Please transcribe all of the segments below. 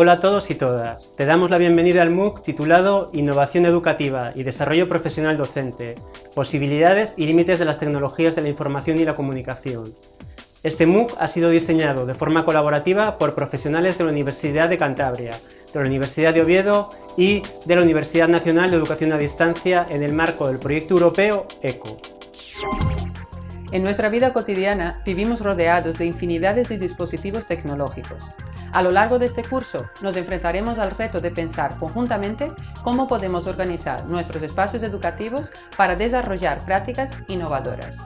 Hola a todos y todas. Te damos la bienvenida al MOOC titulado Innovación Educativa y Desarrollo Profesional Docente, Posibilidades y Límites de las Tecnologías de la Información y la Comunicación. Este MOOC ha sido diseñado de forma colaborativa por profesionales de la Universidad de Cantabria, de la Universidad de Oviedo y de la Universidad Nacional de Educación a Distancia en el marco del proyecto europeo ECO. En nuestra vida cotidiana vivimos rodeados de infinidades de dispositivos tecnológicos. A lo largo de este curso nos enfrentaremos al reto de pensar conjuntamente cómo podemos organizar nuestros espacios educativos para desarrollar prácticas innovadoras.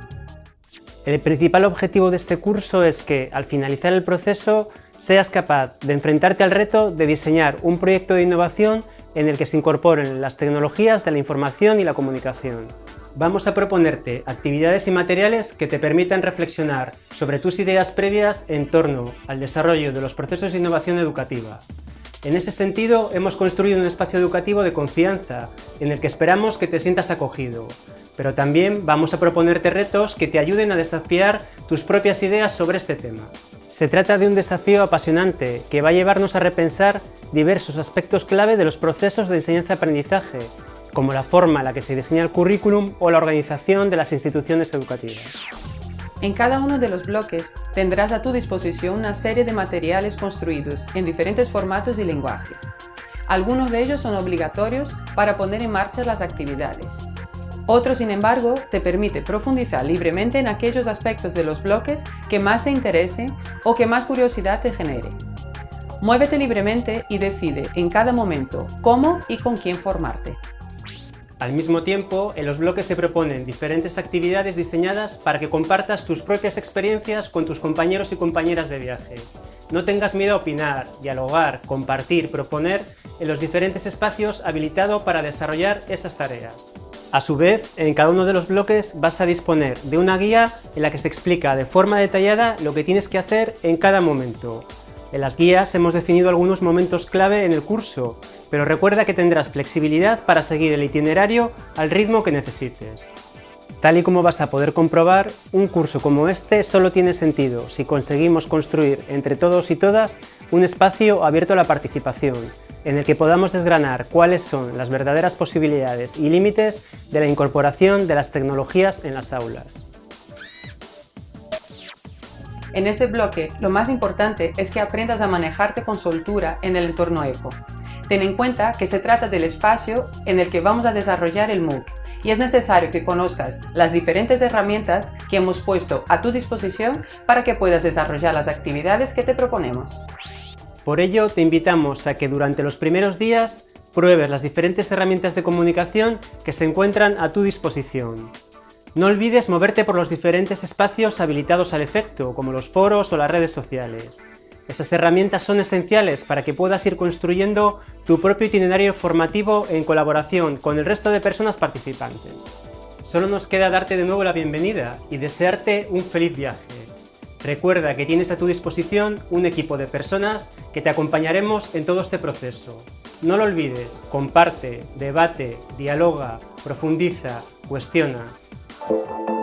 El principal objetivo de este curso es que, al finalizar el proceso, seas capaz de enfrentarte al reto de diseñar un proyecto de innovación en el que se incorporen las tecnologías de la información y la comunicación vamos a proponerte actividades y materiales que te permitan reflexionar sobre tus ideas previas en torno al desarrollo de los procesos de innovación educativa. En ese sentido, hemos construido un espacio educativo de confianza, en el que esperamos que te sientas acogido, pero también vamos a proponerte retos que te ayuden a desafiar tus propias ideas sobre este tema. Se trata de un desafío apasionante que va a llevarnos a repensar diversos aspectos clave de los procesos de enseñanza-aprendizaje como la forma en la que se diseña el currículum o la organización de las instituciones educativas. En cada uno de los bloques tendrás a tu disposición una serie de materiales construidos en diferentes formatos y lenguajes. Algunos de ellos son obligatorios para poner en marcha las actividades. Otro, sin embargo, te permite profundizar libremente en aquellos aspectos de los bloques que más te interesen o que más curiosidad te genere. Muévete libremente y decide en cada momento cómo y con quién formarte. Al mismo tiempo, en los bloques se proponen diferentes actividades diseñadas para que compartas tus propias experiencias con tus compañeros y compañeras de viaje. No tengas miedo a opinar, dialogar, compartir, proponer en los diferentes espacios habilitados para desarrollar esas tareas. A su vez, en cada uno de los bloques vas a disponer de una guía en la que se explica de forma detallada lo que tienes que hacer en cada momento. En las guías hemos definido algunos momentos clave en el curso, pero recuerda que tendrás flexibilidad para seguir el itinerario al ritmo que necesites. Tal y como vas a poder comprobar, un curso como este solo tiene sentido si conseguimos construir entre todos y todas un espacio abierto a la participación, en el que podamos desgranar cuáles son las verdaderas posibilidades y límites de la incorporación de las tecnologías en las aulas. En este bloque, lo más importante es que aprendas a manejarte con soltura en el entorno ECO. Ten en cuenta que se trata del espacio en el que vamos a desarrollar el MOOC y es necesario que conozcas las diferentes herramientas que hemos puesto a tu disposición para que puedas desarrollar las actividades que te proponemos. Por ello, te invitamos a que durante los primeros días pruebes las diferentes herramientas de comunicación que se encuentran a tu disposición. No olvides moverte por los diferentes espacios habilitados al efecto, como los foros o las redes sociales. Esas herramientas son esenciales para que puedas ir construyendo tu propio itinerario formativo en colaboración con el resto de personas participantes. Solo nos queda darte de nuevo la bienvenida y desearte un feliz viaje. Recuerda que tienes a tu disposición un equipo de personas que te acompañaremos en todo este proceso. No lo olvides, comparte, debate, dialoga, profundiza, cuestiona. Thank you.